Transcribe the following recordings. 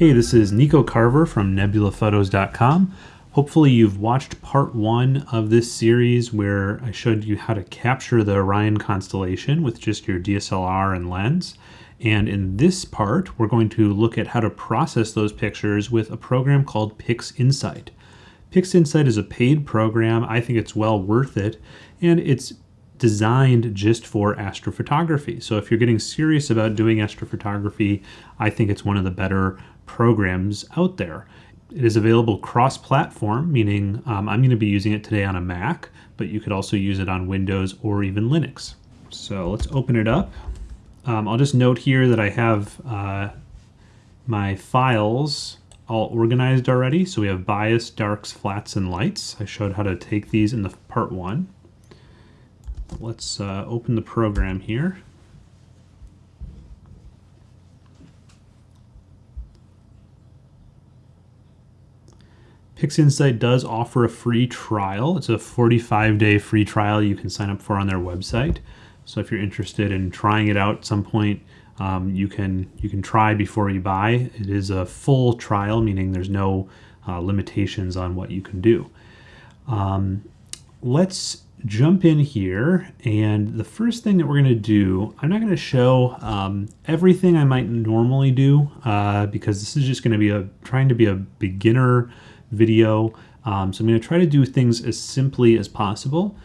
Hey, this is Nico Carver from nebulaphotos.com. Hopefully you've watched part one of this series where I showed you how to capture the Orion constellation with just your DSLR and lens. And in this part, we're going to look at how to process those pictures with a program called PixInsight. PixInsight is a paid program. I think it's well worth it. And it's designed just for astrophotography. So if you're getting serious about doing astrophotography, I think it's one of the better programs out there. It is available cross-platform, meaning um, I'm going to be using it today on a Mac, but you could also use it on Windows or even Linux. So let's open it up. Um, I'll just note here that I have uh, my files all organized already. So we have bias, darks, flats, and lights. I showed how to take these in the part one. Let's uh, open the program here. PixInsight does offer a free trial. It's a 45-day free trial you can sign up for on their website. So if you're interested in trying it out at some point, um, you can you can try before you buy. It is a full trial, meaning there's no uh, limitations on what you can do. Um, let's jump in here and the first thing that we're going to do I'm not going to show um, everything I might normally do uh, because this is just going to be a trying to be a beginner video um, so I'm going to try to do things as simply as possible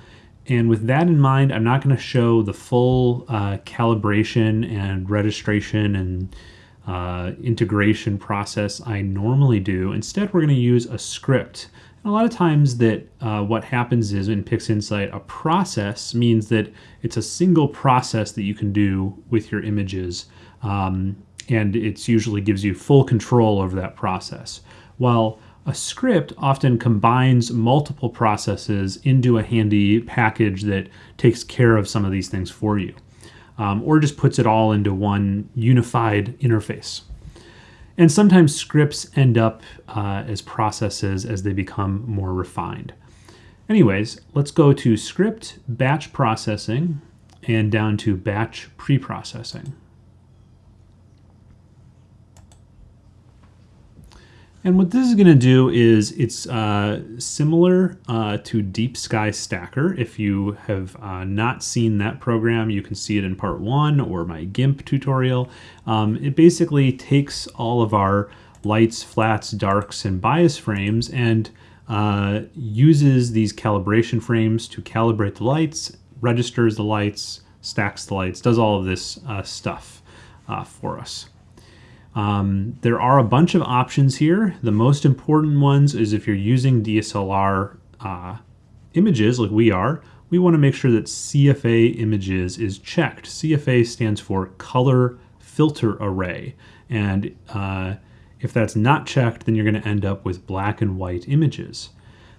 and with that in mind I'm not going to show the full uh, calibration and registration and uh, integration process I normally do instead we're going to use a script And a lot of times that uh, what happens is in PixInsight, a process means that it's a single process that you can do with your images. Um, and it usually gives you full control over that process. While a script often combines multiple processes into a handy package that takes care of some of these things for you. Um, or just puts it all into one unified interface. And sometimes scripts end up uh, as processes as they become more refined. Anyways, let's go to script batch processing and down to batch preprocessing. And what this is going to do is it's uh, similar uh, to Deep Sky Stacker. If you have uh, not seen that program, you can see it in part one or my GIMP tutorial. Um, it basically takes all of our lights, flats, darks, and bias frames and uh, uses these calibration frames to calibrate the lights, registers the lights, stacks the lights, does all of this uh, stuff uh, for us. Um, there are a bunch of options here. The most important ones is if you're using DSLR uh, images like we are, we want to make sure that CFA images is checked. CFA stands for color filter array. And uh, if that's not checked, then you're going to end up with black and white images.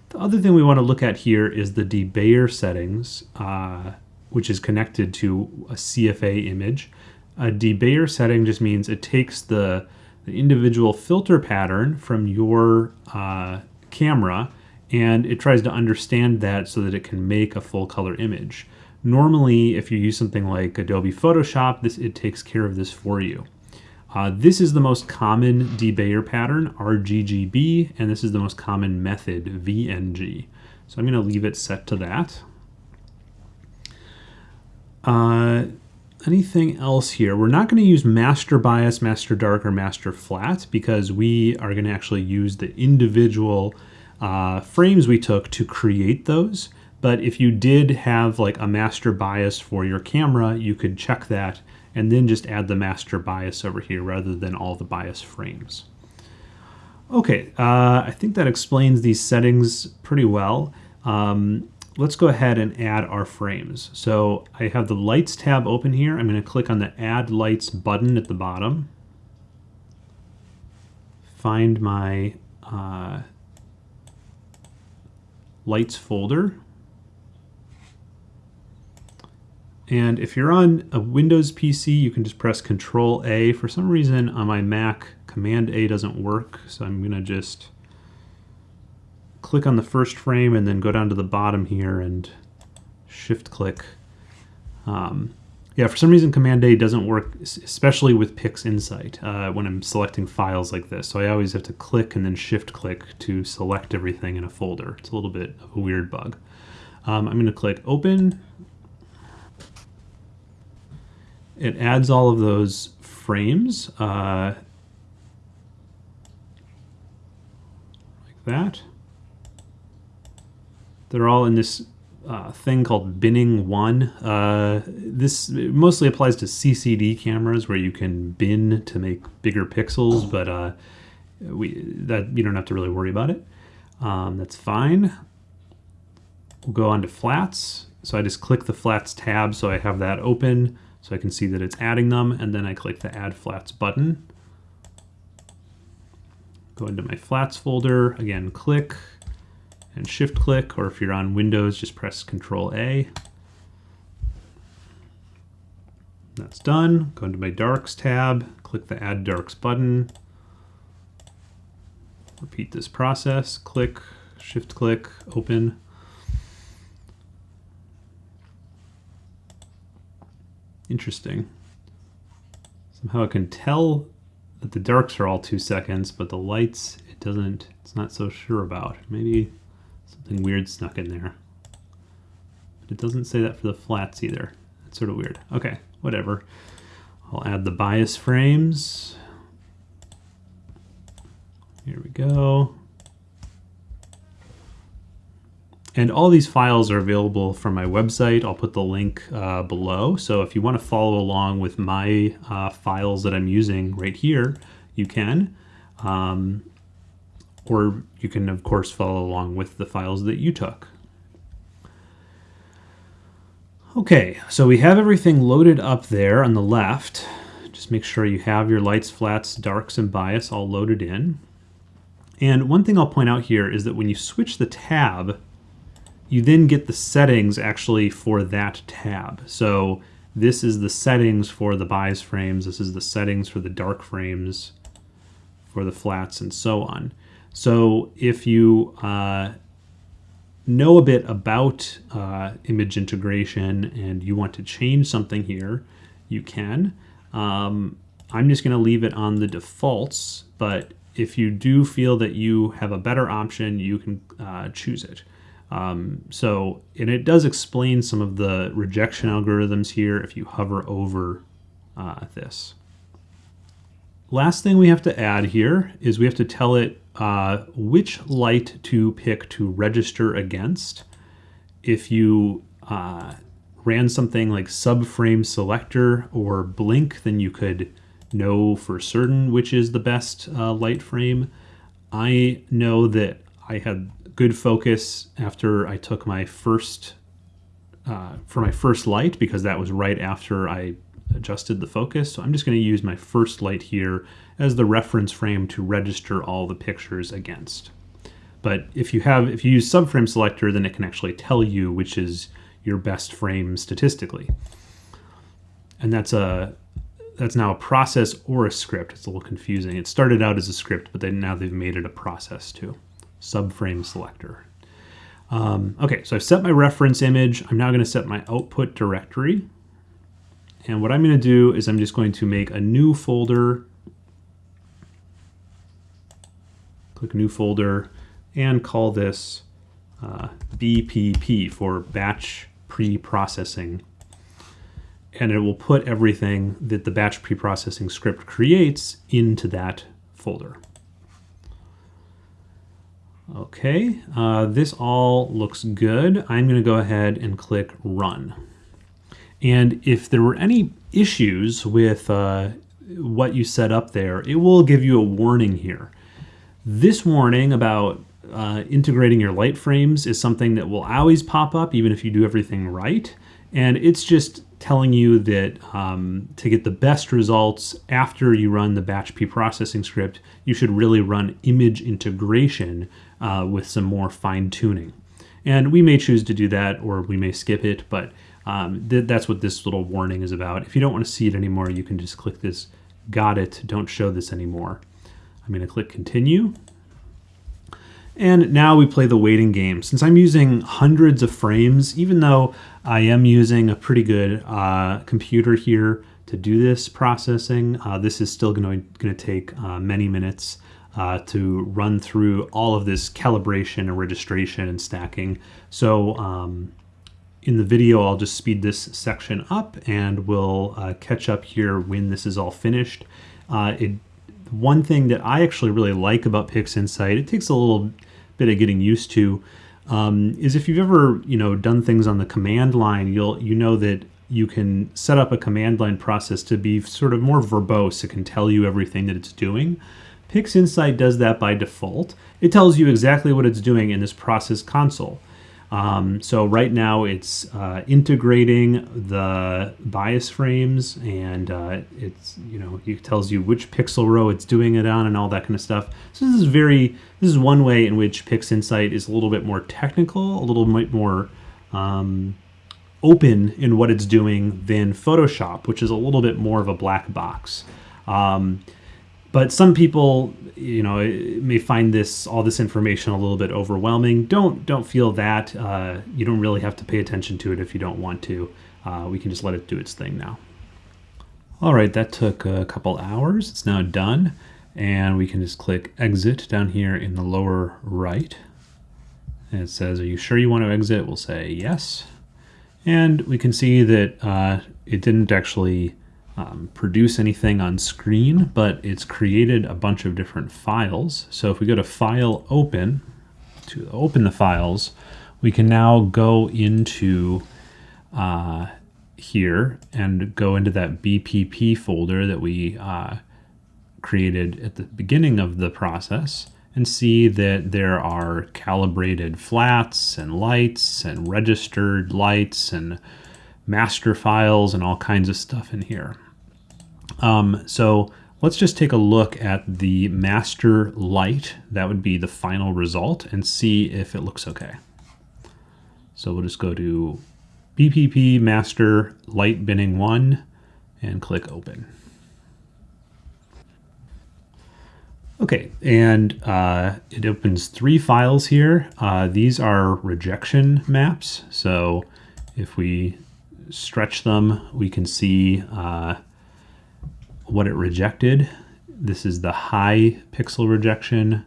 The other thing we want to look at here is the debayer settings, uh, which is connected to a CFA image. A debayer setting just means it takes the, the individual filter pattern from your uh, camera and it tries to understand that so that it can make a full color image. Normally, if you use something like Adobe Photoshop, this it takes care of this for you. Uh, this is the most common debayer pattern, RGGB, and this is the most common method, VNG. So I'm going to leave it set to that. Uh, anything else here? We're not going to use master bias, master dark, or master flat because we are going to actually use the individual uh, frames we took to create those. But if you did have like a master bias for your camera, you could check that and then just add the master bias over here rather than all the bias frames. Okay, uh, I think that explains these settings pretty well. Um, let's go ahead and add our frames. So I have the lights tab open here. I'm going to click on the add lights button at the bottom. Find my uh, lights folder. And if you're on a Windows PC, you can just press Control A. For some reason on my Mac, Command A doesn't work. So I'm going to just click on the first frame and then go down to the bottom here and shift click. Um, Yeah, for some reason Command A doesn't work, especially with PixInsight uh, when I'm selecting files like this. So I always have to click and then shift click to select everything in a folder. It's a little bit of a weird bug. Um, I'm going to click open. It adds all of those frames uh, like that. They're all in this uh, thing called binning one. Uh, this mostly applies to CCD cameras where you can bin to make bigger pixels, but uh, we that you don't have to really worry about it. Um, that's fine. We'll go on to flats. So I just click the flats tab so I have that open so I can see that it's adding them and then I click the add flats button. Go into my flats folder, again click, and shift click, or if you're on Windows, just press Control A. That's done. Go into my darks tab, click the add darks button. Repeat this process, click, shift click, open. Interesting. Somehow I can tell that the darks are all two seconds, but the lights, it doesn't, it's not so sure about. Maybe Something weird snuck in there. But it doesn't say that for the flats either. It's sort of weird. Okay, whatever. I'll add the bias frames. Here we go. And all these files are available from my website. I'll put the link uh, below. So if you want to follow along with my uh, files that I'm using right here, you can. Um, or you can of course follow along with the files that you took. Okay, so we have everything loaded up there on the left. Just make sure you have your lights, flats, darks, and bias all loaded in. And one thing I'll point out here is that when you switch the tab, you then get the settings actually for that tab. So this is the settings for the bias frames, this is the settings for the dark frames, for the flats, and so on. So if you uh, know a bit about uh, image integration and you want to change something here, you can. Um, I'm just going to leave it on the defaults, but if you do feel that you have a better option, you can uh, choose it. Um, so, and it does explain some of the rejection algorithms here if you hover over uh, this. Last thing we have to add here is we have to tell it uh, which light to pick to register against. If you uh, ran something like subframe selector or blink, then you could know for certain which is the best uh, light frame. I know that I had good focus after I took my first, uh, for my first light because that was right after I adjusted the focus. So I'm just going to use my first light here as the reference frame to register all the pictures against. But if you have, if you use subframe selector, then it can actually tell you which is your best frame statistically. And that's a that's now a process or a script. It's a little confusing. It started out as a script, but then now they've made it a process too. Subframe selector. Um, okay, so I've set my reference image. I'm now going to set my output directory. And what I'm going to do is I'm just going to make a new folder, click new folder, and call this uh, BPP for batch pre-processing. And it will put everything that the batch pre-processing script creates into that folder. Okay, uh, this all looks good. I'm going to go ahead and click Run. And if there were any issues with uh, what you set up there, it will give you a warning here. This warning about uh, integrating your light frames is something that will always pop up even if you do everything right. And it's just telling you that um, to get the best results after you run the batch pre-processing script, you should really run image integration uh, with some more fine tuning. And we may choose to do that or we may skip it, but um, th that's what this little warning is about. If you don't want to see it anymore, you can just click this got it, don't show this anymore. I'm going to click continue. And now we play the waiting game. Since I'm using hundreds of frames, even though I am using a pretty good uh, computer here to do this processing, uh, this is still going to take uh, many minutes uh, to run through all of this calibration and registration and stacking. So um, in the video, I'll just speed this section up and we'll uh, catch up here when this is all finished. Uh, it, one thing that I actually really like about PixInsight, it takes a little bit of getting used to, um, is if you've ever you know done things on the command line, you'll you know that you can set up a command line process to be sort of more verbose. It can tell you everything that it's doing. PixInsight does that by default. It tells you exactly what it's doing in this process console. Um, so right now it's uh, integrating the bias frames and uh, it's, you know, it tells you which pixel row it's doing it on and all that kind of stuff. So this is very, this is one way in which PixInsight is a little bit more technical, a little bit more um, open in what it's doing than Photoshop, which is a little bit more of a black box. Um, but some people, you know, may find this all this information a little bit overwhelming. Don't don't feel that. Uh, you don't really have to pay attention to it if you don't want to. Uh, we can just let it do its thing now. All right, that took a couple hours. It's now done. And we can just click exit down here in the lower right. And it says, are you sure you want to exit? We'll say yes. And we can see that uh, it didn't actually um, produce anything on screen, but it's created a bunch of different files. So if we go to File Open, to open the files, we can now go into uh, here and go into that BPP folder that we uh, created at the beginning of the process and see that there are calibrated flats and lights and registered lights and master files and all kinds of stuff in here. Um, so let's just take a look at the master light. That would be the final result and see if it looks okay. So we'll just go to BPP master light binning one and click open. Okay, and uh, it opens three files here. Uh, these are rejection maps. So if we stretch them, we can see uh, what it rejected. This is the high pixel rejection.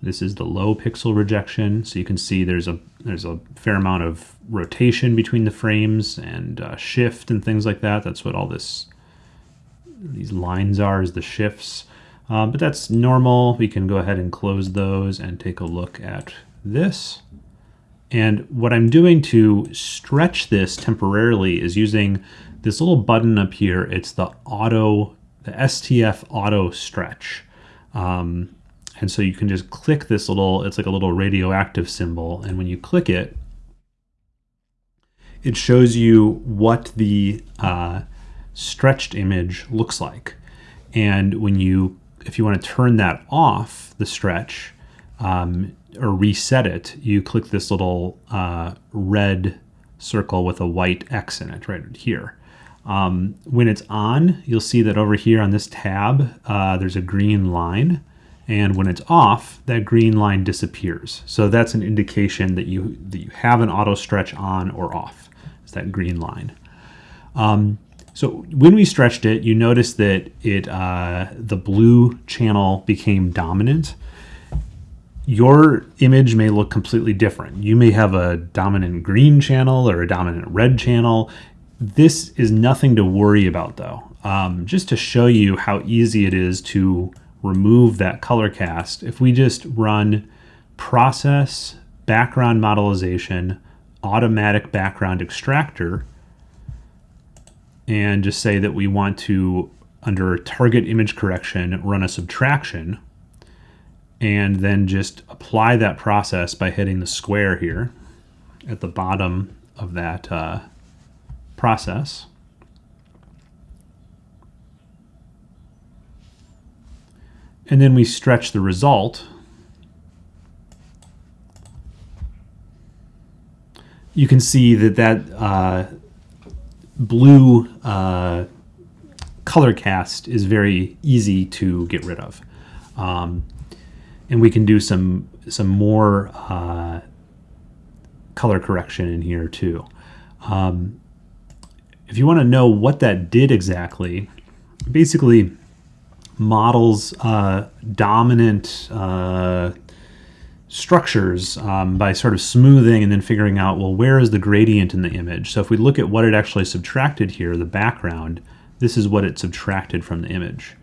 This is the low pixel rejection. So you can see there's a there's a fair amount of rotation between the frames and uh, shift and things like that. That's what all this these lines are is the shifts. Uh, but that's normal. We can go ahead and close those and take a look at this. And what I'm doing to stretch this temporarily is using this little button up here, it's the auto, the STF auto stretch. Um, and so you can just click this little, it's like a little radioactive symbol. And when you click it, it shows you what the uh, stretched image looks like. And when you, if you want to turn that off, the stretch, um, or reset it, you click this little uh, red circle with a white X in it right here. Um, when it's on, you'll see that over here on this tab, uh, there's a green line. And when it's off, that green line disappears. So that's an indication that you, that you have an auto stretch on or off. It's that green line. Um, so when we stretched it, you notice that it uh, the blue channel became dominant. Your image may look completely different. You may have a dominant green channel or a dominant red channel. This is nothing to worry about though. Um, just to show you how easy it is to remove that color cast, if we just run process background modelization automatic background extractor and just say that we want to under target image correction run a subtraction and then just apply that process by hitting the square here at the bottom of that uh, process. And then we stretch the result. You can see that that uh, blue uh, color cast is very easy to get rid of. Um, and we can do some some more uh, color correction in here too. Um, if you want to know what that did exactly, basically models uh, dominant uh, structures um, by sort of smoothing and then figuring out, well, where is the gradient in the image? So if we look at what it actually subtracted here, the background, this is what it subtracted from the image.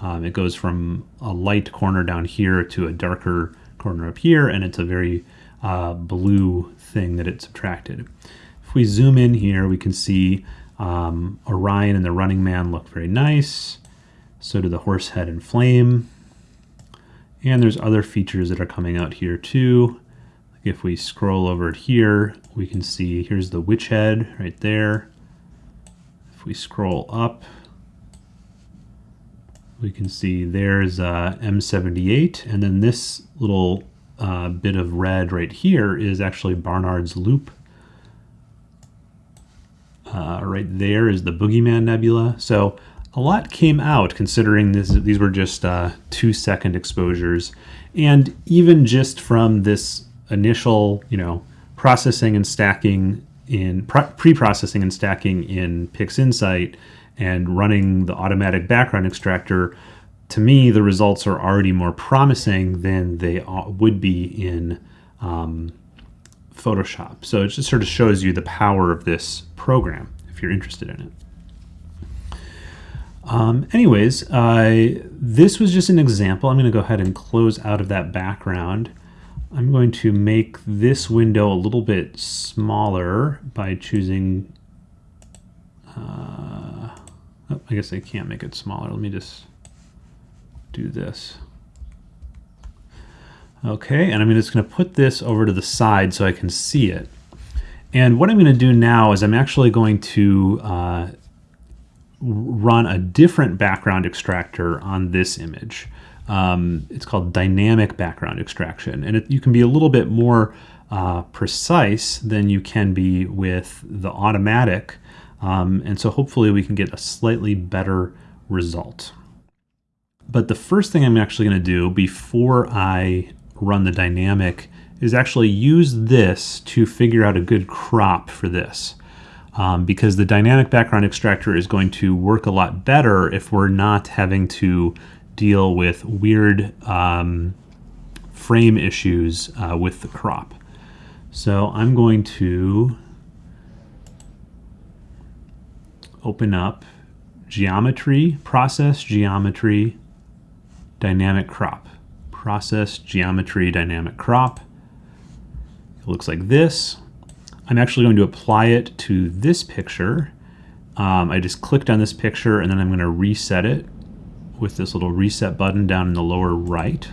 Um, it goes from a light corner down here to a darker corner up here, and it's a very uh, blue thing that it subtracted. If we zoom in here, we can see um, Orion and the Running Man look very nice. So do the horse head and flame. And there's other features that are coming out here too. Like If we scroll over here, we can see here's the witch head right there. If we scroll up, we can see there's uh, M78, and then this little uh, bit of red right here is actually Barnard's Loop. Uh, right there is the Boogeyman Nebula. So a lot came out considering this, these were just uh, two second exposures. And even just from this initial, you know, processing and stacking in pre-processing and stacking in PixInsight and running the automatic background extractor, to me, the results are already more promising than they would be in um, Photoshop. So it just sort of shows you the power of this program if you're interested in it. Um, anyways, this was just an example. I'm going to go ahead and close out of that background. I'm going to make this window a little bit smaller by choosing, uh, oh, I guess I can't make it smaller. Let me just do this. Okay, and I'm just going to put this over to the side so I can see it. And what I'm going to do now is I'm actually going to uh, run a different background extractor on this image. Um, it's called dynamic background extraction, and it, you can be a little bit more uh, precise than you can be with the automatic, um, and so hopefully we can get a slightly better result. But the first thing I'm actually going to do before I run the dynamic is actually use this to figure out a good crop for this um, because the dynamic background extractor is going to work a lot better if we're not having to deal with weird um, frame issues uh, with the crop. So I'm going to open up geometry, process geometry, dynamic crop. Process geometry, dynamic crop. It looks like this. I'm actually going to apply it to this picture. Um, I just clicked on this picture and then I'm going to reset it with this little reset button down in the lower right.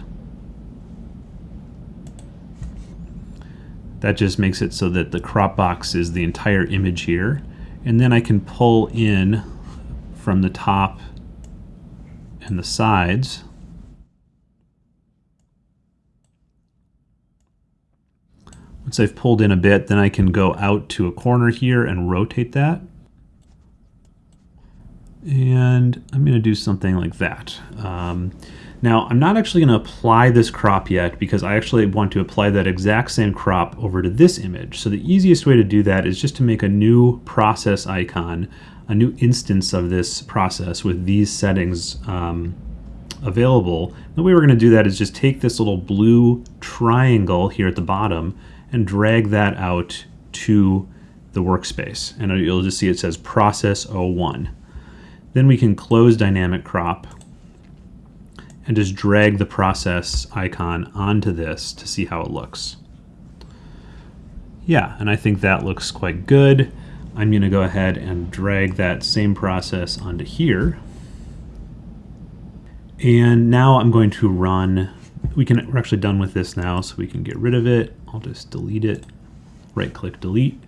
That just makes it so that the crop box is the entire image here. And then I can pull in from the top and the sides Once I've pulled in a bit, then I can go out to a corner here and rotate that. And I'm going to do something like that. Um, now, I'm not actually going to apply this crop yet because I actually want to apply that exact same crop over to this image. So the easiest way to do that is just to make a new process icon, a new instance of this process with these settings um, available. The way we're going to do that is just take this little blue triangle here at the bottom and drag that out to the workspace. And you'll just see it says process 01. Then we can close dynamic crop and just drag the process icon onto this to see how it looks. Yeah, and I think that looks quite good. I'm going to go ahead and drag that same process onto here. And now I'm going to run, we can, we're actually done with this now, so we can get rid of it. I'll just delete it, right click delete.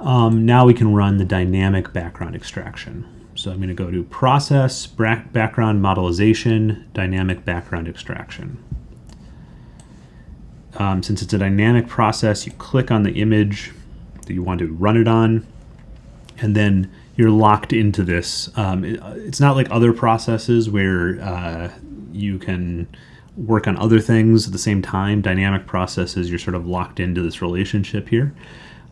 Um, now we can run the dynamic background extraction. So I'm going to go to process, background modelization, dynamic background extraction. Um, since it's a dynamic process, you click on the image that you want to run it on, and then you're locked into this. Um, it, it's not like other processes where uh, you can work on other things at the same time. Dynamic processes, you're sort of locked into this relationship here.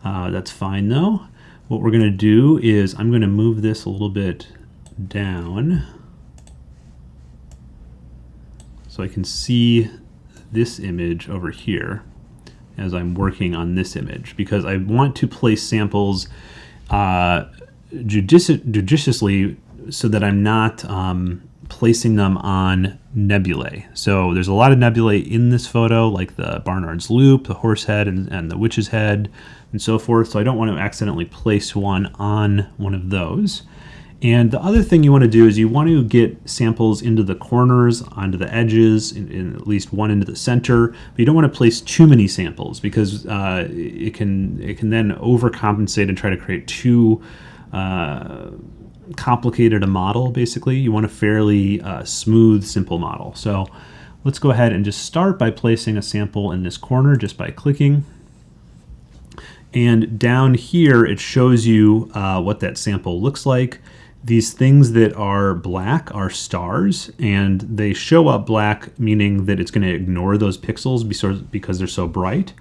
Uh, that's fine though. What we're going to do is I'm going to move this a little bit down so I can see this image over here as I'm working on this image because I want to place samples uh, judici judiciously so that I'm not um, placing them on nebulae. So there's a lot of nebulae in this photo, like the Barnard's Loop, the horse head, and, and the witch's head, and so forth. So I don't want to accidentally place one on one of those. And the other thing you want to do is you want to get samples into the corners, onto the edges, in, in at least one into the center. But you don't want to place too many samples because uh, it can it can then overcompensate and try to create too uh, complicated a model. Basically, you want a fairly uh, smooth, simple model. So let's go ahead and just start by placing a sample in this corner just by clicking. And down here, it shows you uh, what that sample looks like. These things that are black are stars, and they show up black, meaning that it's going to ignore those pixels because they're so bright.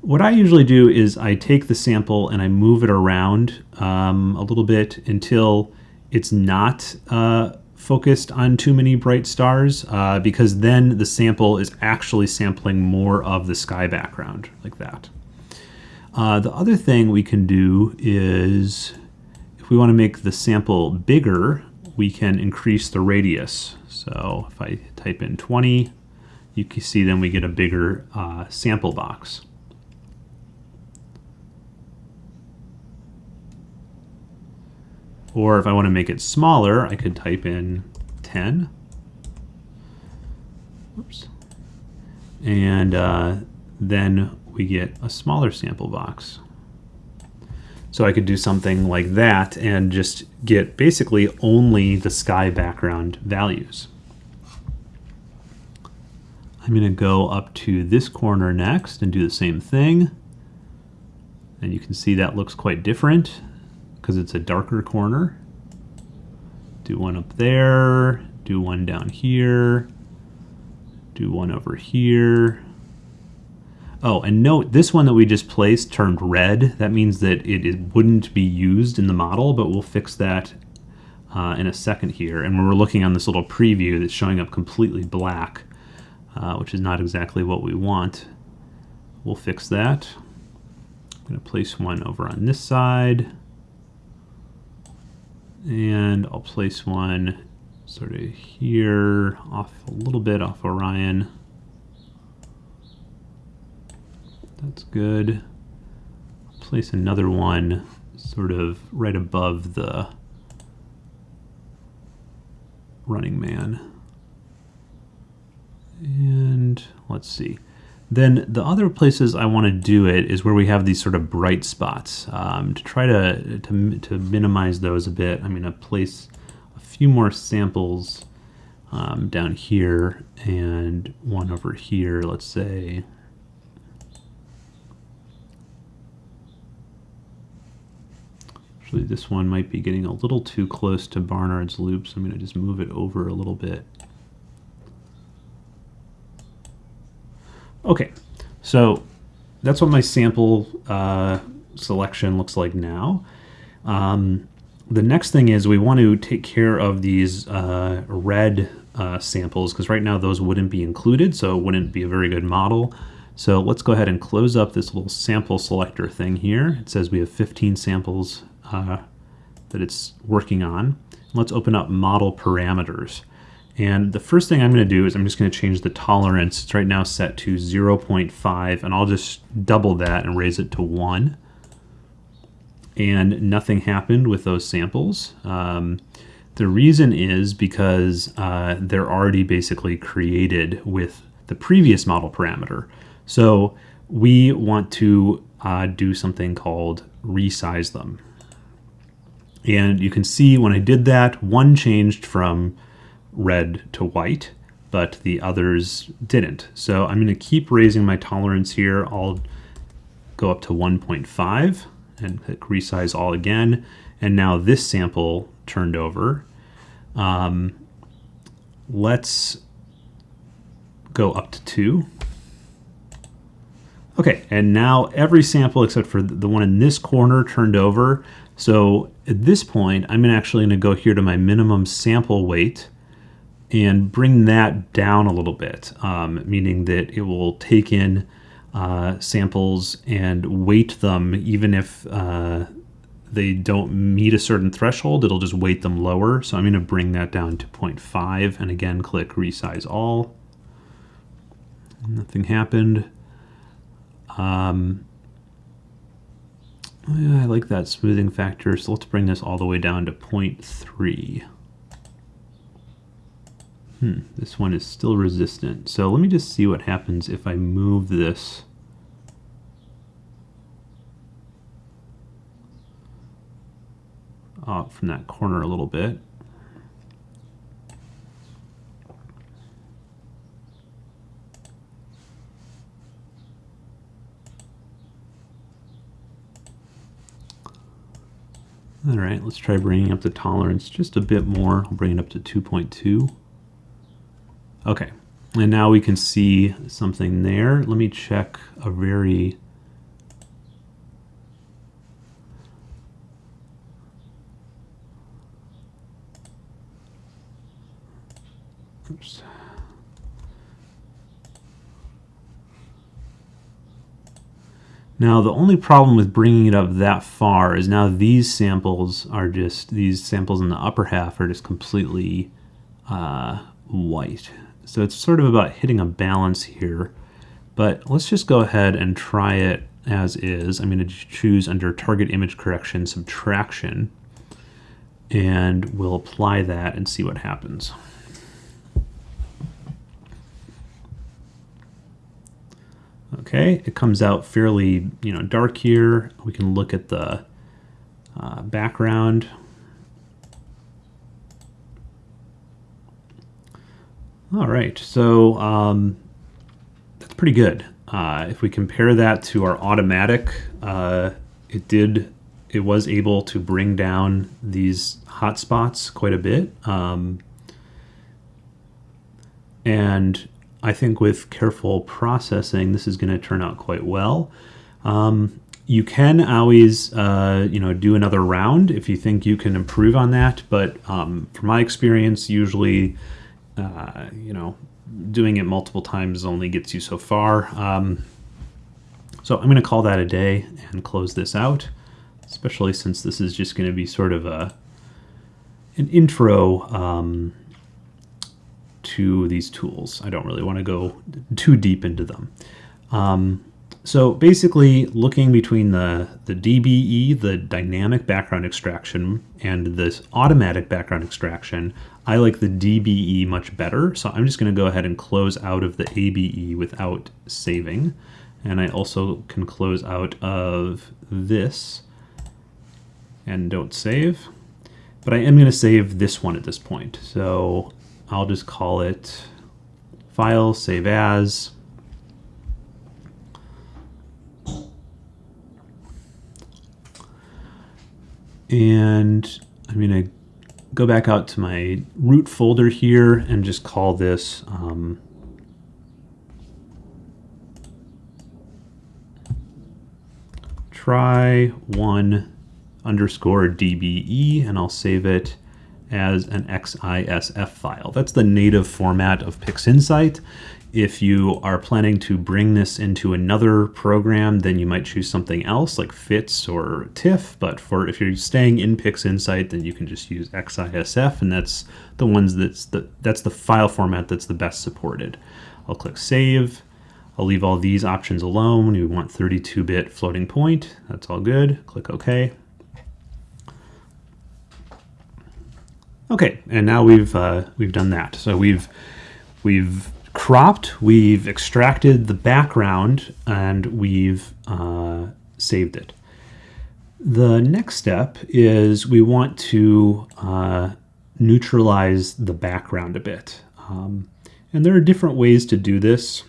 What I usually do is I take the sample and I move it around um, a little bit until it's not uh, focused on too many bright stars, uh, because then the sample is actually sampling more of the sky background, like that. Uh, the other thing we can do is if we want to make the sample bigger, we can increase the radius. So if I type in 20, you can see then we get a bigger uh, sample box. Or if I want to make it smaller, I could type in 10. Oops. And uh, then we get a smaller sample box. So I could do something like that and just get basically only the sky background values. I'm going to go up to this corner next and do the same thing. And you can see that looks quite different because it's a darker corner. Do one up there, do one down here, do one over here. Oh, and note, this one that we just placed turned red. That means that it, wouldn't be used in the model, but we'll fix that uh, in a second here. And when we're looking on this little preview that's showing up completely black, uh, which is not exactly what we want, we'll fix that. I'm to place one over on this side. And I'll place one sort of here, off a little bit off Orion. That's good. Place another one sort of right above the running man. And let's see. Then the other places I want to do it is where we have these sort of bright spots. Um, to try to, to, to minimize those a bit, I'm going to place a few more samples um, down here and one over here, let's say. Actually, this one might be getting a little too close to Barnard's loop, so I'm going to just move it over a little bit. Okay, so that's what my sample uh, selection looks like now. Um, the next thing is we want to take care of these uh, red uh, samples because right now those wouldn't be included, so it wouldn't be a very good model. So let's go ahead and close up this little sample selector thing here. It says we have 15 samples uh, that it's working on. Let's open up model parameters. And the first thing I'm going to do is I'm just going to change the tolerance. It's right now set to 0.5 and I'll just double that and raise it to 1. And nothing happened with those samples. Um, the reason is because uh, they're already basically created with the previous model parameter. So we want to uh, do something called resize them. And you can see when I did that, one changed from red to white, but the others didn't. So I'm going to keep raising my tolerance here. I'll go up to 1.5 and click resize all again. And now this sample turned over. Um, let's go up to two. Okay, and now every sample except for the one in this corner turned over. So at this point, I'm actually going to go here to my minimum sample weight and bring that down a little bit, um, meaning that it will take in uh, samples and weight them even if uh, they don't meet a certain threshold, it'll just weight them lower. So I'm going to bring that down to 0.5 and again click resize all. Nothing happened. Um, I like that smoothing factor, so let's bring this all the way down to 0.3. Hmm, this one is still resistant. So let me just see what happens if I move this off from that corner a little bit. All right, let's try bringing up the tolerance just a bit more. I'll bring it up to 2.2. Okay, and now we can see something there. Let me check a very Oops. Now the only problem with bringing it up that far is now these samples are just, these samples in the upper half are just completely uh, white. So it's sort of about hitting a balance here. But let's just go ahead and try it as is. I'm going to choose under target image correction subtraction and we'll apply that and see what happens. Okay, it comes out fairly, you know, dark here. We can look at the uh, background. All right, so um, that's pretty good. Uh, if we compare that to our automatic, uh, it did, it was able to bring down these hotspots quite a bit. Um, and I think with careful processing, this is going to turn out quite well. Um, you can always, uh, you know, do another round if you think you can improve on that. But um, from my experience, usually, uh, you know, doing it multiple times only gets you so far. Um, so I'm going to call that a day and close this out, especially since this is just going to be sort of a an intro um, to these tools. I don't really want to go too deep into them. Um, so basically looking between the, the DBE, the dynamic background extraction, and this automatic background extraction, I like the DBE much better. So I'm just going to go ahead and close out of the ABE without saving. And I also can close out of this and don't save. But I am going to save this one at this point. So I'll just call it file, save as. And I'm going to go back out to my root folder here and just call this um, try one underscore DBE and I'll save it as an XISF file. That's the native format of PixInsight. If you are planning to bring this into another program, then you might choose something else like FITS or TIFF. But for if you're staying in PixInsight, then you can just use XISF, and that's the ones that's the that's the file format that's the best supported. I'll click Save. I'll leave all these options alone. We want 32-bit floating point. That's all good. Click OK. Okay, and now we've uh, we've done that. So we've we've cropped, we've extracted the background, and we've uh, saved it. The next step is we want to uh, neutralize the background a bit. Um, and there are different ways to do this,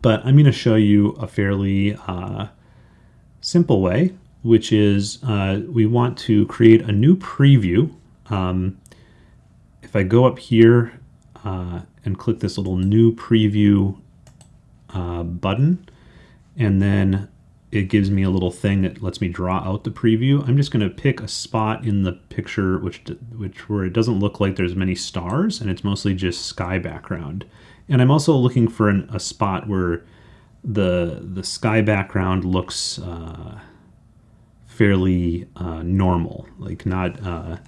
but I'm going to show you a fairly uh, simple way, which is uh, we want to create a new preview um, if I go up here uh, and click this little new preview uh, button. And then it gives me a little thing that lets me draw out the preview. I'm just going to pick a spot in the picture which which where it doesn't look like there's many stars and it's mostly just sky background. And I'm also looking for an, a spot where the the sky background looks uh, fairly uh, normal, like not uh,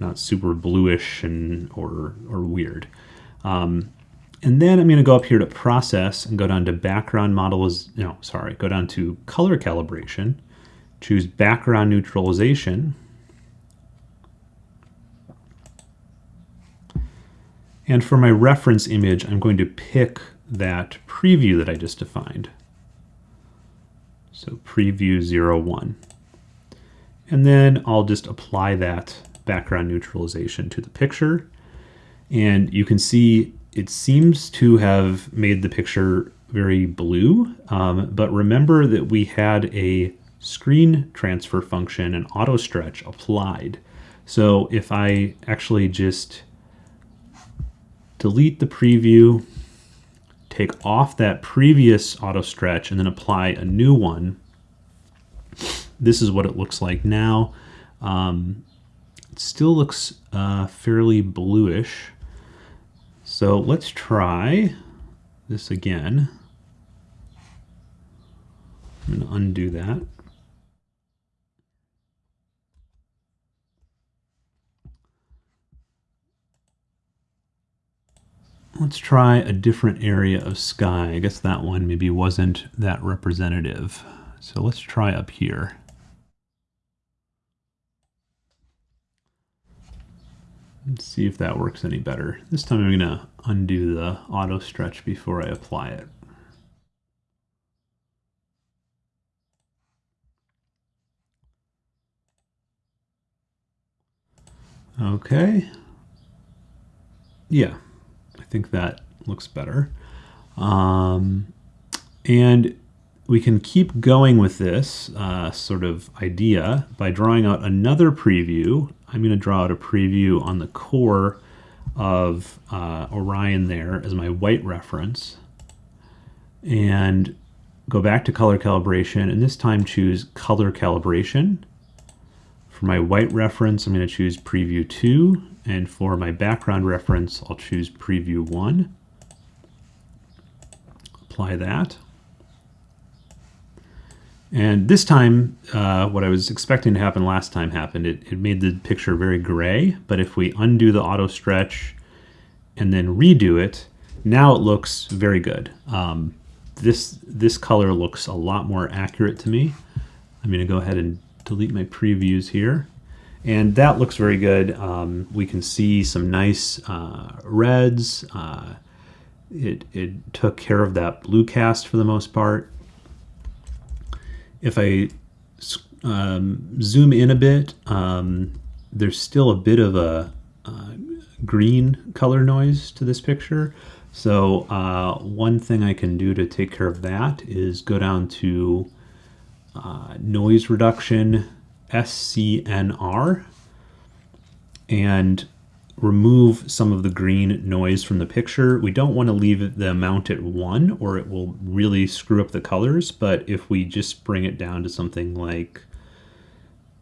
not super bluish and or or weird. Um, and then I'm going to go up here to process and go down to background models. No, sorry, go down to color calibration, choose background neutralization. And for my reference image, I'm going to pick that preview that I just defined. So preview 01. And then I'll just apply that background neutralization to the picture. And you can see it seems to have made the picture very blue, um, but remember that we had a screen transfer function and auto stretch applied. So if I actually just delete the preview, take off that previous auto stretch and then apply a new one, this is what it looks like now. Um, it still looks uh, fairly bluish. So let's try this again. I'm going to undo that. Let's try a different area of sky. I guess that one maybe wasn't that representative. So let's try up here. Let's see if that works any better. This time I'm going to undo the auto stretch before I apply it. Okay. Yeah, I think that looks better. Um, and we can keep going with this uh, sort of idea by drawing out another preview. I'm going to draw out a preview on the core of uh, Orion there as my white reference and go back to color calibration and this time choose color calibration. For my white reference, I'm going to choose preview 2 and for my background reference, I'll choose preview 1. Apply that. And this time, uh, what I was expecting to happen last time happened. It, it made the picture very gray, but if we undo the auto stretch and then redo it, now it looks very good. Um, this, this color looks a lot more accurate to me. I'm gonna go ahead and delete my previews here. And that looks very good. Um, we can see some nice uh, reds. Uh, it, it took care of that blue cast for the most part if I um, zoom in a bit, um, there's still a bit of a uh, green color noise to this picture. So uh, one thing I can do to take care of that is go down to uh, noise reduction SCNR and remove some of the green noise from the picture. We don't want to leave the amount at one or it will really screw up the colors. But if we just bring it down to something like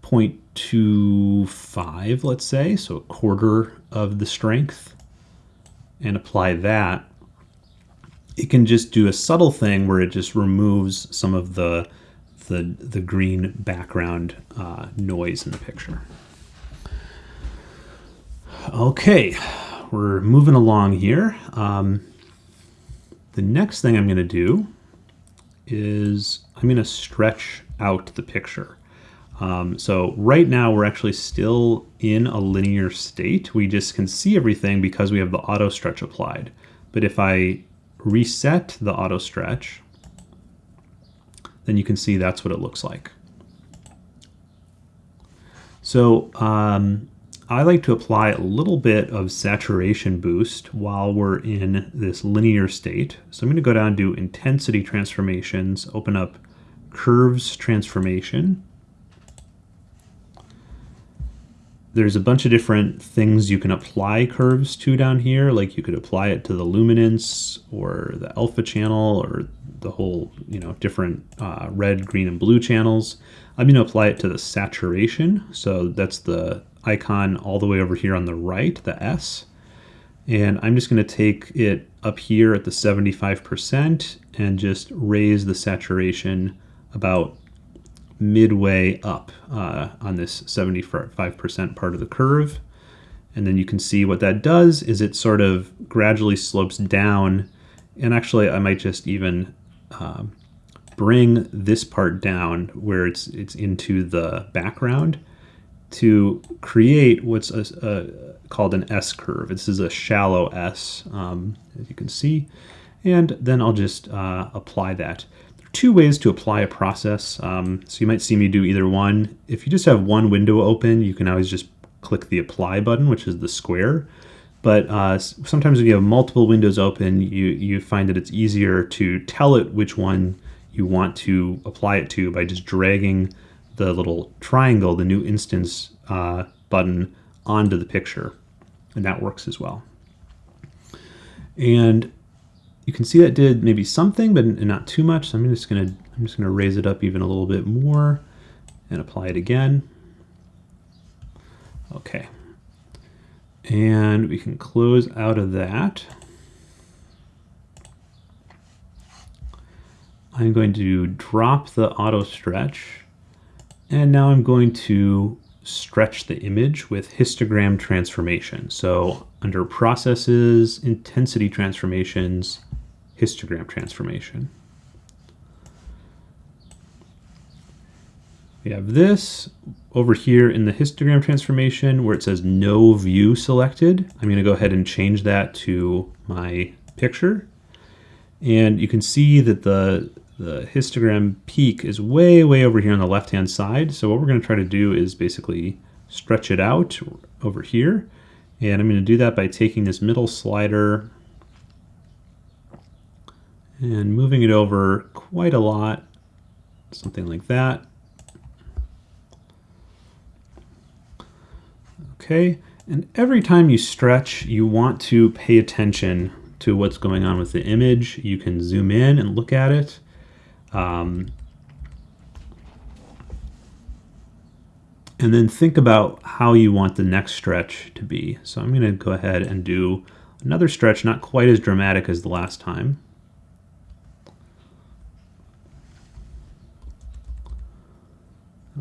0.25, let's say, so a quarter of the strength and apply that, it can just do a subtle thing where it just removes some of the the, the green background uh, noise in the picture. Okay, we're moving along here. Um, the next thing I'm going to do is I'm going to stretch out the picture. Um, so right now we're actually still in a linear state. We just can see everything because we have the auto stretch applied. But if I reset the auto stretch, then you can see that's what it looks like. So um, I like to apply a little bit of saturation boost while we're in this linear state. So I'm going to go down to intensity transformations, open up curves transformation. there's a bunch of different things you can apply curves to down here. Like you could apply it to the luminance or the alpha channel or the whole, you know, different uh, red, green, and blue channels. I'm going to apply it to the saturation. So that's the icon all the way over here on the right, the S. And I'm just going to take it up here at the 75% and just raise the saturation about midway up uh, on this 75% part of the curve. And then you can see what that does is it sort of gradually slopes down. And actually, I might just even um, bring this part down where it's it's into the background to create what's a, a, called an S curve. This is a shallow S, um, as you can see. And then I'll just uh, apply that There are two ways to apply a process. Um, so you might see me do either one. If you just have one window open, you can always just click the apply button, which is the square. But uh, sometimes when you have multiple windows open, you, you find that it's easier to tell it which one you want to apply it to by just dragging the little triangle, the new instance uh, button, onto the picture. And that works as well. And you can see that did maybe something, but not too much. So I'm just gonna I'm just gonna raise it up even a little bit more and apply it again. Okay. And we can close out of that. I'm going to drop the auto stretch. And now I'm going to stretch the image with histogram transformation. So under processes, intensity transformations, histogram transformation. We have this over here in the histogram transformation where it says no view selected. I'm going to go ahead and change that to my picture. And you can see that the, the histogram peak is way, way over here on the left-hand side. So what we're going to try to do is basically stretch it out over here. And I'm going to do that by taking this middle slider and moving it over quite a lot, something like that. Okay, and every time you stretch, you want to pay attention to what's going on with the image. You can zoom in and look at it. Um, and then think about how you want the next stretch to be. So I'm going to go ahead and do another stretch, not quite as dramatic as the last time.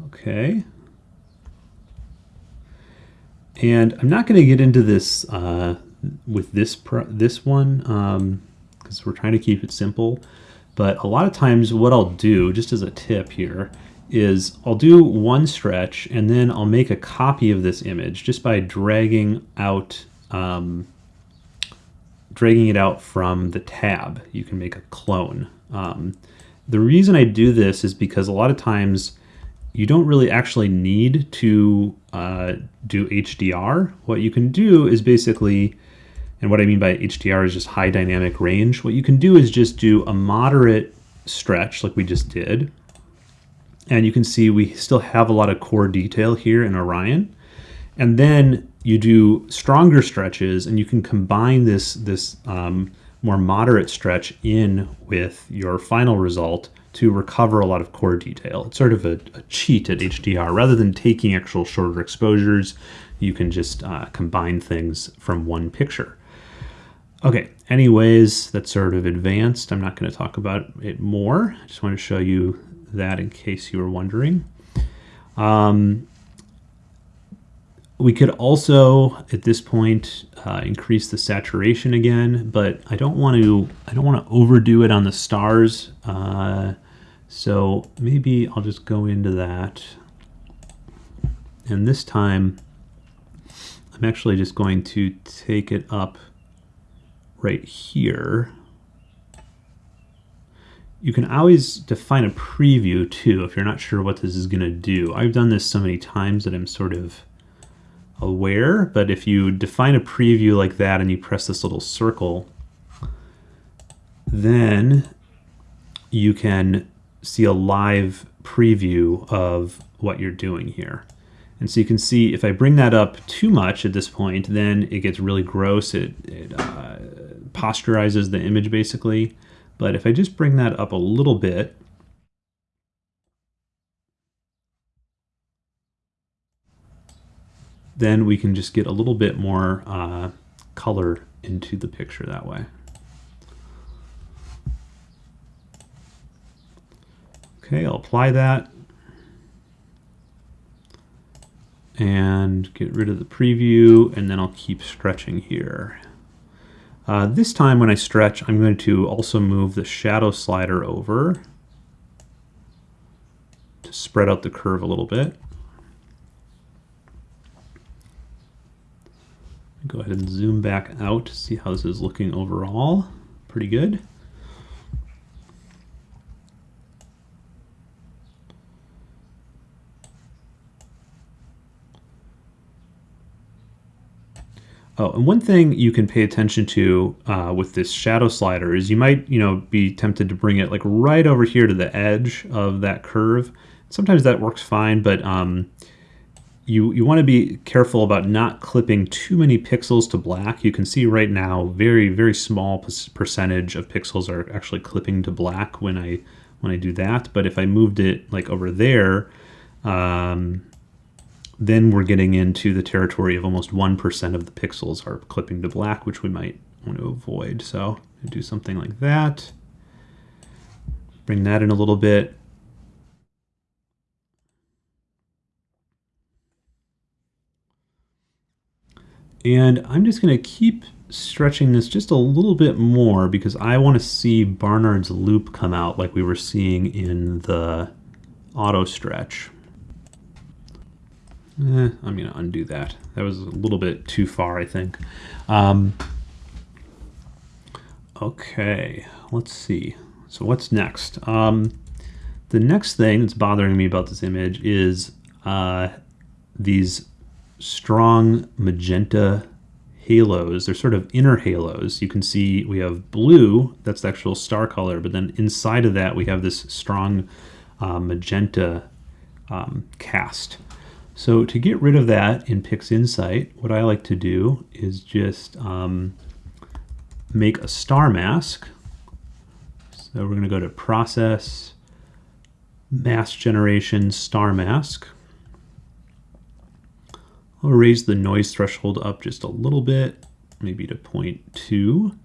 Okay. And I'm not going to get into this uh, with this this one because um, we're trying to keep it simple. But a lot of times what I'll do, just as a tip here, is I'll do one stretch and then I'll make a copy of this image just by dragging out um, dragging it out from the tab. You can make a clone. Um, the reason I do this is because a lot of times you don't really actually need to uh, do HDR. What you can do is basically, and what I mean by HDR is just high dynamic range. What you can do is just do a moderate stretch like we just did. And you can see we still have a lot of core detail here in Orion. And then you do stronger stretches and you can combine this, this um, more moderate stretch in with your final result to recover a lot of core detail. It's sort of a, a cheat at HDR. Rather than taking actual shorter exposures, you can just uh, combine things from one picture. Okay, anyways, that's sort of advanced. I'm not going to talk about it more. I just want to show you that in case you were wondering. Um, we could also, at this point, uh, increase the saturation again, but I don't want to. I don't want to overdo it on the stars. Uh, so maybe I'll just go into that, and this time I'm actually just going to take it up right here. You can always define a preview too if you're not sure what this is going to do. I've done this so many times that I'm sort of aware, but if you define a preview like that and you press this little circle, then you can see a live preview of what you're doing here. And so you can see if I bring that up too much at this point, then it gets really gross. It, it uh, posterizes the image basically. But if I just bring that up a little bit, then we can just get a little bit more uh, color into the picture that way. Okay, I'll apply that. And get rid of the preview, and then I'll keep stretching here. Uh, this time when I stretch, I'm going to also move the shadow slider over to spread out the curve a little bit. Go ahead and zoom back out to see how this is looking overall. Pretty good. Oh, and one thing you can pay attention to uh, with this shadow slider is you might, you know, be tempted to bring it like right over here to the edge of that curve. Sometimes that works fine, but um, you, you want to be careful about not clipping too many pixels to black. You can see right now very, very small percentage of pixels are actually clipping to black when I when I do that. But if I moved it like over there, um, then we're getting into the territory of almost 1% of the pixels are clipping to black, which we might want to avoid. So do something like that. Bring that in a little bit. And I'm just going to keep stretching this just a little bit more because I want to see Barnard's loop come out like we were seeing in the auto stretch. Eh, I'm going to undo that. That was a little bit too far, I think. Um, okay, let's see. So what's next? Um, the next thing that's bothering me about this image is uh, these strong magenta halos. They're sort of inner halos. You can see we have blue, that's the actual star color, but then inside of that we have this strong uh, magenta um, cast. So to get rid of that in PixInsight, what I like to do is just um, make a star mask. So we're going to go to Process, Mask Generation, Star Mask. I'll raise the noise threshold up just a little bit, maybe to 0.2.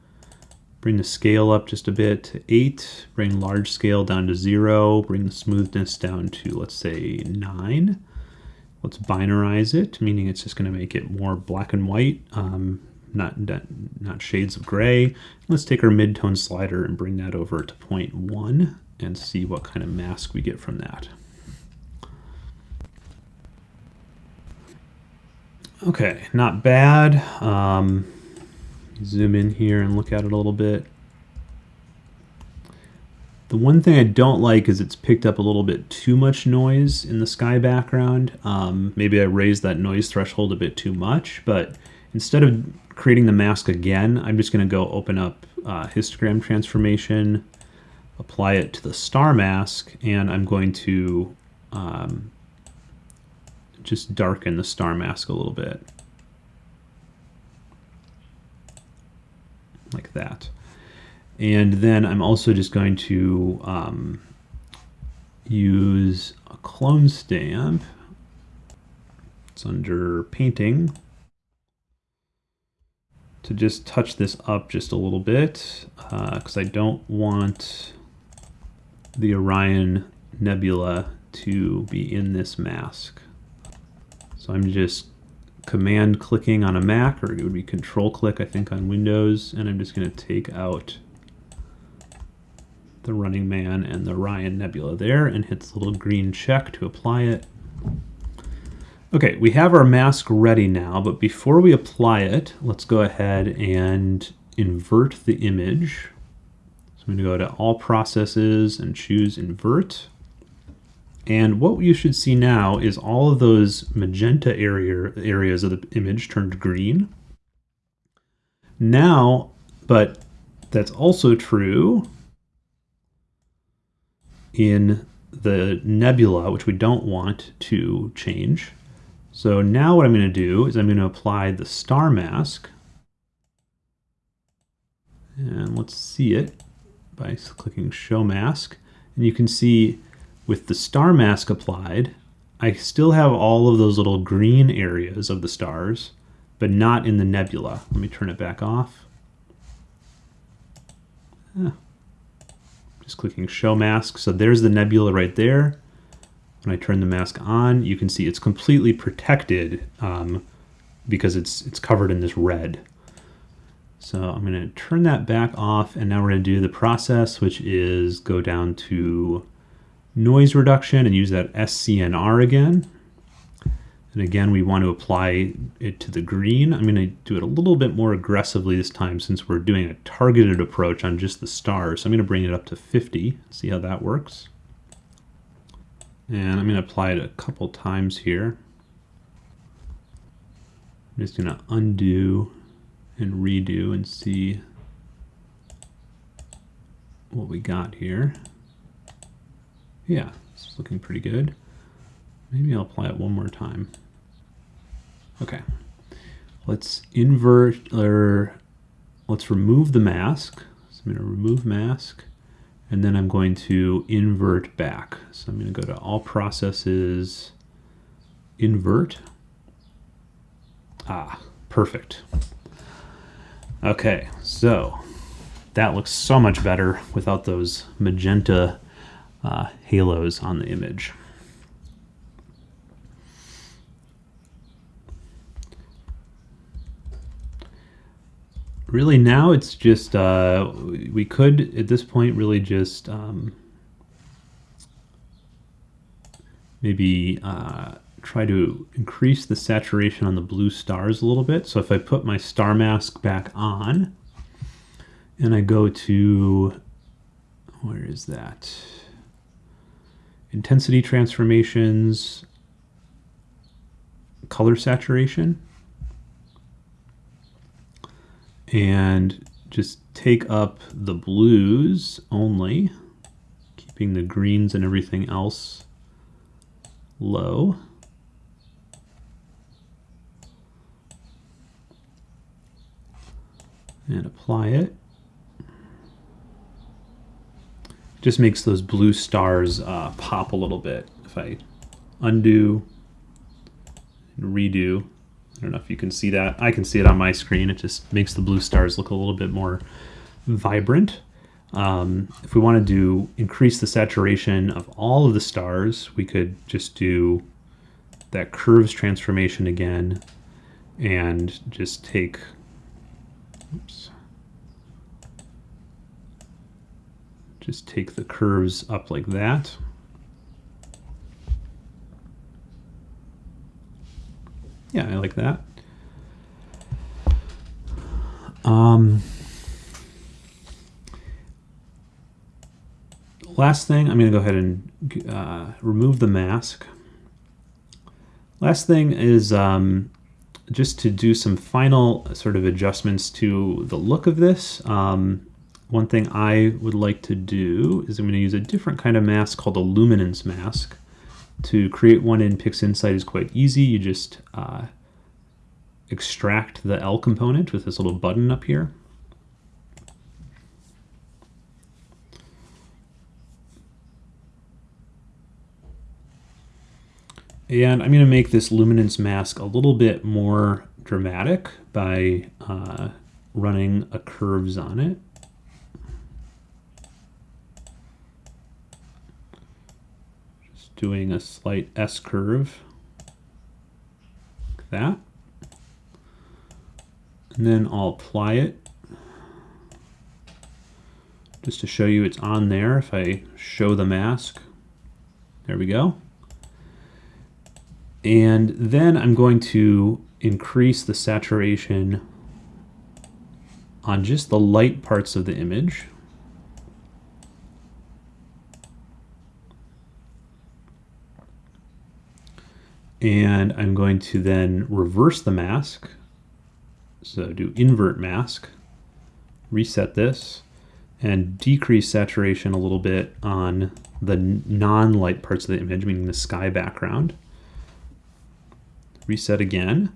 Bring the scale up just a bit to 8. Bring large scale down to 0. Bring the smoothness down to, let's say, 9. Let's binarize it, meaning it's just going to make it more black and white, um, not, not shades of gray. Let's take our midtone slider and bring that over to 0.1 and see what kind of mask we get from that. Okay, not bad. Um, zoom in here and look at it a little bit. The one thing I don't like is it's picked up a little bit too much noise in the sky background. Um, maybe I raised that noise threshold a bit too much, but instead of creating the mask again, I'm just going to go open up uh, histogram transformation, apply it to the star mask, and I'm going to um, just darken the star mask a little bit. Like that. And then I'm also just going to um, use a clone stamp. It's under painting to just touch this up just a little bit because uh, I don't want the Orion Nebula to be in this mask. So I'm just command clicking on a Mac, or it would be control click, I think, on Windows, and I'm just going to take out the Running Man and the Orion Nebula there and hit the little green check to apply it. Okay, we have our mask ready now, but before we apply it, let's go ahead and invert the image. So I'm to go to All Processes and choose Invert. And what you should see now is all of those magenta area, areas of the image turned green. Now, but that's also true in the nebula, which we don't want to change. So now what I'm going to do is I'm going to apply the star mask. And let's see it by clicking show mask. And you can see with the star mask applied, I still have all of those little green areas of the stars, but not in the nebula. Let me turn it back off. Yeah. Just clicking show mask. So there's the nebula right there. When I turn the mask on, you can see it's completely protected um, because it's, it's covered in this red. So I'm going to turn that back off and now we're going to do the process, which is go down to noise reduction and use that SCNR again. And again, we want to apply it to the green. I'm going to do it a little bit more aggressively this time since we're doing a targeted approach on just the stars. So I'm going to bring it up to 50, see how that works. And I'm going to apply it a couple times here. I'm just going to undo and redo and see what we got here. Yeah, it's looking pretty good. Maybe I'll apply it one more time. Okay, let's invert or let's remove the mask. So I'm going to remove mask and then I'm going to invert back. So I'm going to go to all processes, invert. Ah, perfect. Okay, so that looks so much better without those magenta uh, halos on the image. Really now it's just, uh, we could at this point really just um, maybe uh, try to increase the saturation on the blue stars a little bit. So if I put my star mask back on and I go to, where is that? intensity transformations, color saturation, and just take up the blues only, keeping the greens and everything else low. And apply it. just makes those blue stars uh, pop a little bit. If I undo and redo, I don't know if you can see that. I can see it on my screen. It just makes the blue stars look a little bit more vibrant. Um, if we want to do increase the saturation of all of the stars, we could just do that curves transformation again and just take, oops, Just take the curves up like that. Yeah, I like that. Um, last thing, I'm going to go ahead and uh, remove the mask. Last thing is um, just to do some final sort of adjustments to the look of this. Um, one thing I would like to do is I'm going to use a different kind of mask called a luminance mask. To create one in PixInsight is quite easy. You just uh, extract the L component with this little button up here. And I'm going to make this luminance mask a little bit more dramatic by uh, running a curves on it. Doing a slight S curve, like that. And then I'll apply it just to show you it's on there. If I show the mask, there we go. And then I'm going to increase the saturation on just the light parts of the image. And I'm going to then reverse the mask. So do invert mask, reset this, and decrease saturation a little bit on the non-light parts of the image, meaning the sky background. reset again,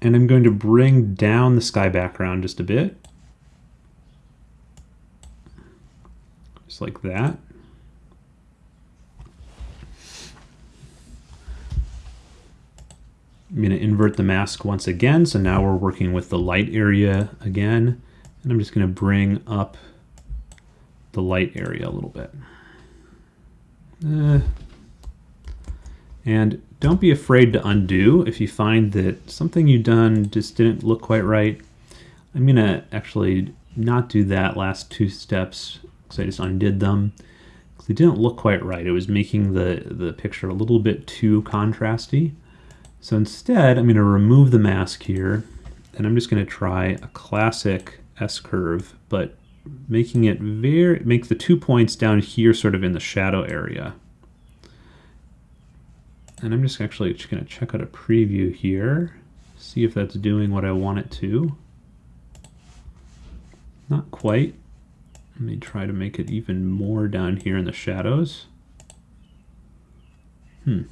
and I'm going to bring down the sky background just a bit. Just like that. I'm going to invert the mask once again. So now we're working with the light area again. And I'm just going to bring up the light area a little bit. Uh, and don't be afraid to undo if you find that something you've done just didn't look quite right. I'm going to actually not do that last two steps because I just undid them. Because they didn't look quite right. It was making the, the picture a little bit too contrasty. So instead, I'm going to remove the mask here, and I'm just going to try a classic S-curve, but making it very, make the two points down here sort of in the shadow area. And I'm just actually just going to check out a preview here, see if that's doing what I want it to. Not quite. Let me try to make it even more down here in the shadows. Hmm.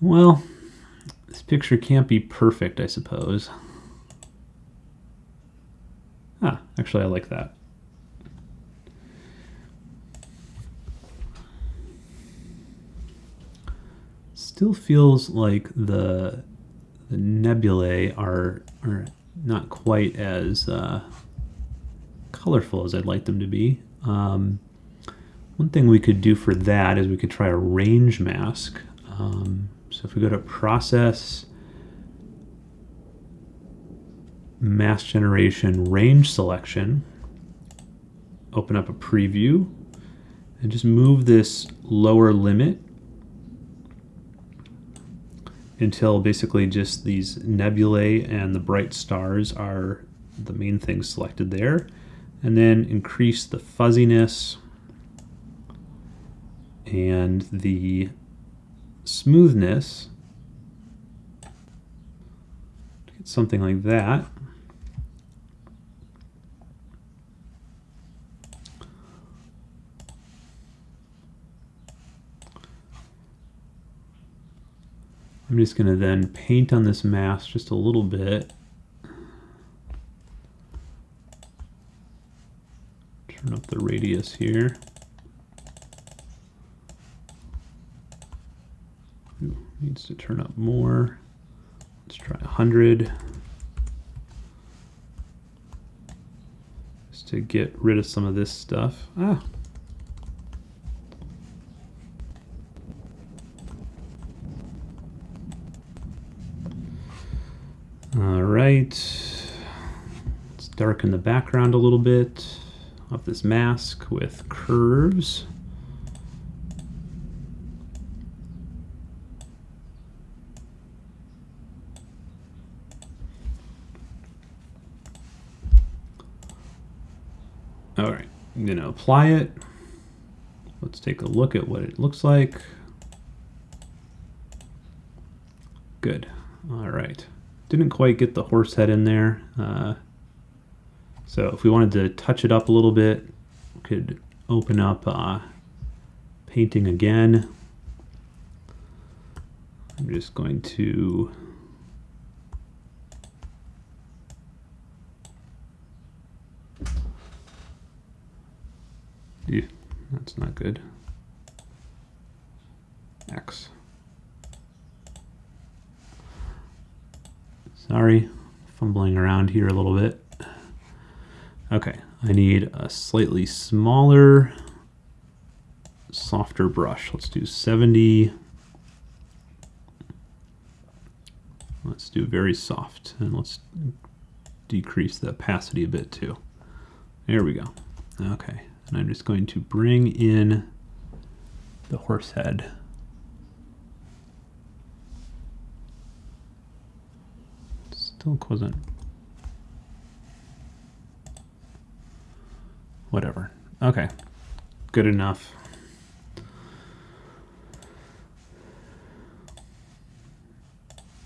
Well, this picture can't be perfect, I suppose. Ah, actually I like that. Still feels like the, the nebulae are, are not quite as uh, colorful as I'd like them to be. Um, one thing we could do for that is we could try a range mask. Um, so if we go to process, mask generation range selection, open up a preview, and just move this lower limit until basically just these nebulae and the bright stars are the main things selected there. And then increase the fuzziness and the smoothness, get something like that. I'm just going to then paint on this mask just a little bit. Turn up the radius here. Needs to turn up more. Let's try 100. Just to get rid of some of this stuff. Ah. All right. Let's darken the background a little bit of this mask with curves. I'm gonna apply it. Let's take a look at what it looks like. Good, all right. Didn't quite get the horse head in there. Uh, so if we wanted to touch it up a little bit, we could open up uh, painting again. I'm just going to That's not good. X. Sorry, fumbling around here a little bit. Okay, I need a slightly smaller, softer brush. Let's do 70. Let's do very soft, and let's decrease the opacity a bit too. There we go. Okay, and I'm just going to bring in the horse head. Still wasn't. Whatever. Okay. Good enough.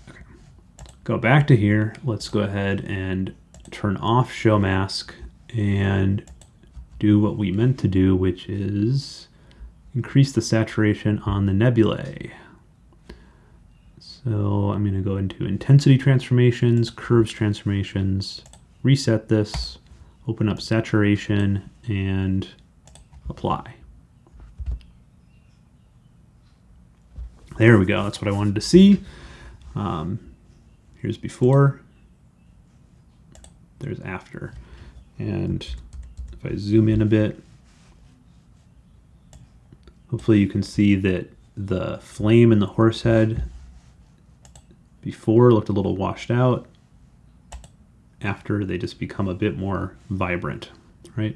Okay. Go back to here. Let's go ahead and turn off show mask and do what we meant to do, which is increase the saturation on the nebulae. So I'm going to go into intensity transformations, curves transformations, reset this, open up saturation, and apply. There we go. That's what I wanted to see. Um, here's before. There's after. And if I zoom in a bit, hopefully you can see that the flame in the horse head before looked a little washed out. After they just become a bit more vibrant, right?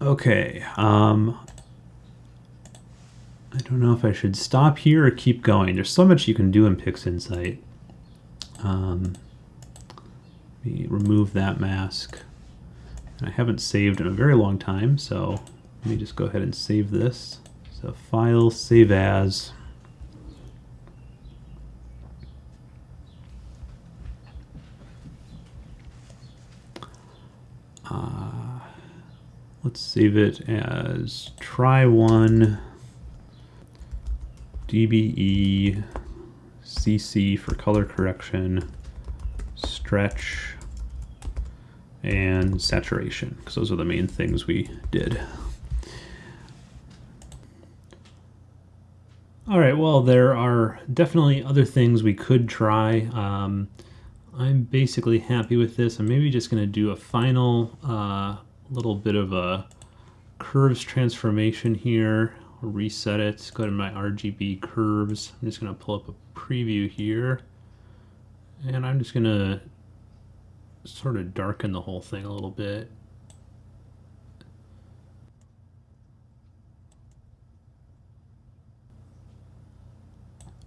Okay, um, I don't know if I should stop here or keep going. There's so much you can do in PixInsight. Um, let me remove that mask. I haven't saved in a very long time, so let me just go ahead and save this. So File, Save As. Let's save it as try one DBE CC for color correction, stretch, and saturation, because those are the main things we did. All right, well, there are definitely other things we could try. Um, I'm basically happy with this. I'm maybe just going to do a final uh, little bit of a curves transformation here. Reset it, go to my RGB curves. I'm just gonna pull up a preview here. And I'm just gonna sort of darken the whole thing a little bit.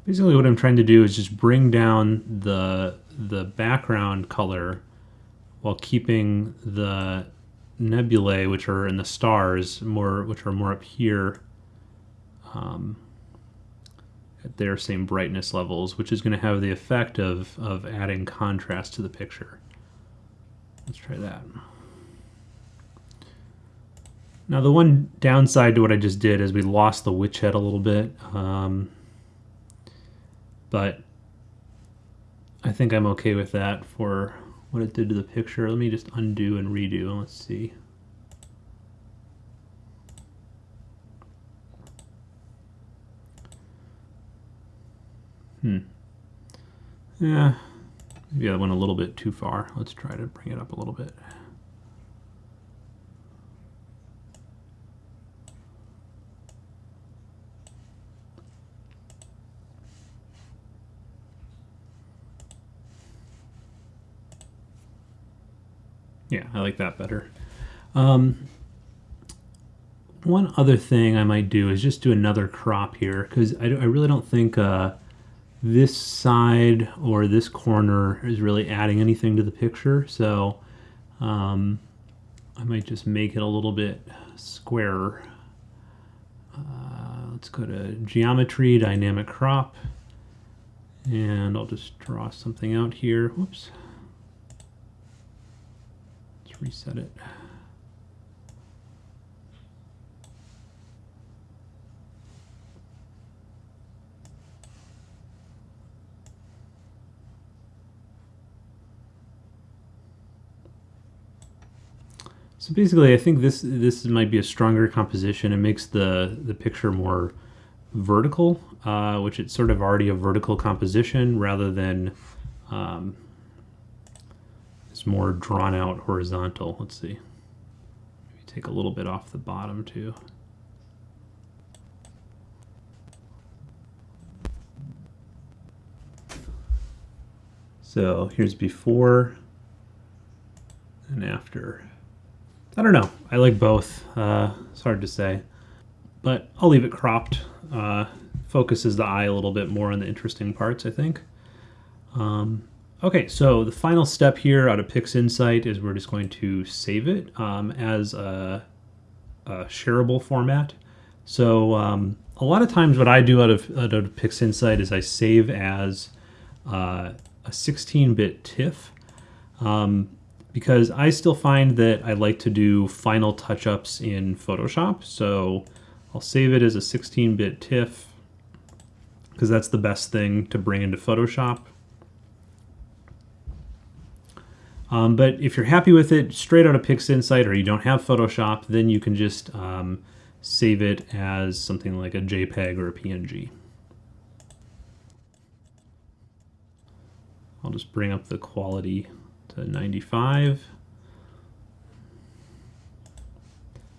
Basically what I'm trying to do is just bring down the, the background color while keeping the nebulae, which are in the stars, more which are more up here, um, at their same brightness levels, which is going to have the effect of, of adding contrast to the picture. Let's try that. Now the one downside to what I just did is we lost the witch head a little bit, um, but I think I'm okay with that for what it did to the picture. Let me just undo and redo. Let's see. Hmm. Yeah, maybe I went a little bit too far. Let's try to bring it up a little bit. Yeah, I like that better. Um, one other thing I might do is just do another crop here because I, I, really don't think uh, this side or this corner is really adding anything to the picture. So um, I might just make it a little bit squarer. Uh, let's go to geometry, dynamic crop, and I'll just draw something out here. Whoops Let's reset it. So basically, I think this this might be a stronger composition. It makes the the picture more vertical, uh, which it's sort of already a vertical composition rather than um, more drawn out horizontal. Let's see. Maybe take a little bit off the bottom too. So here's before and after. I don't know. I like both. Uh, it's hard to say. But I'll leave it cropped. Uh, focuses the eye a little bit more on the interesting parts, I think. Um, Okay, so the final step here out of PixInsight is we're just going to save it um, as a, a, shareable format. So um, a lot of times what I do out of, out of PixInsight is I save as uh, a 16-bit TIFF um, because I still find that I like to do final touch-ups in Photoshop. So I'll save it as a 16-bit TIFF because that's the best thing to bring into Photoshop. Um, but if you're happy with it straight out of PixInsight or you don't have Photoshop, then you can just um, save it as something like a JPEG or a PNG. I'll just bring up the quality to 95.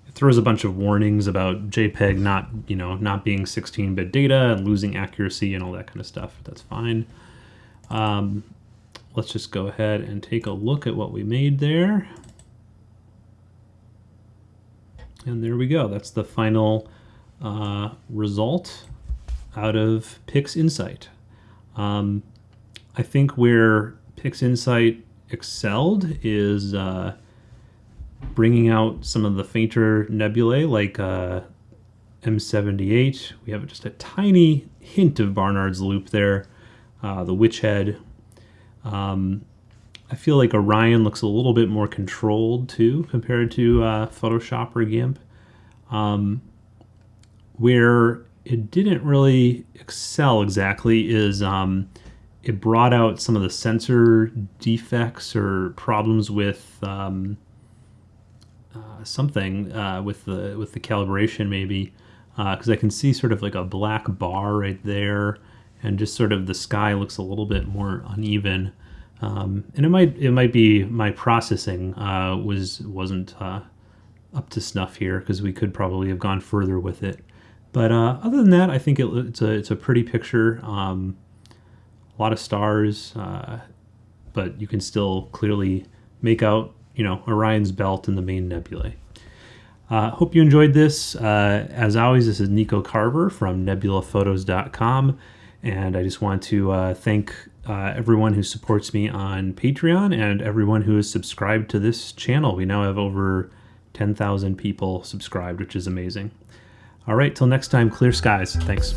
It throws a bunch of warnings about JPEG not, you know, not being 16-bit data and losing accuracy and all that kind of stuff. That's fine. Um, let's just go ahead and take a look at what we made there. And there we go. That's the final uh, result out of PixInsight. Um, I think where PixInsight excelled is uh, bringing out some of the fainter nebulae like uh, M78. We have just a tiny hint of Barnard's loop there. Uh, the witch head um, I feel like Orion looks a little bit more controlled too compared to uh, Photoshop or GIMP. Um, where it didn't really excel exactly is um, it brought out some of the sensor defects or problems with um, uh, something uh, with the with the calibration maybe because uh, I can see sort of like a black bar right there and just sort of the sky looks a little bit more uneven. Um, and it might it might be my processing uh, was wasn't uh, up to snuff here because we could probably have gone further with it. But uh, other than that, I think it, it's a it's a pretty picture. Um, a lot of stars, uh, but you can still clearly make out you know Orion's belt and the main nebulae. Uh, hope you enjoyed this. Uh, as always, this is Nico Carver from nebulaphotos.com. And I just want to uh, thank uh, everyone who supports me on Patreon and everyone who is subscribed to this channel. We now have over 10,000 people subscribed, which is amazing. All right, till next time, clear skies. Thanks.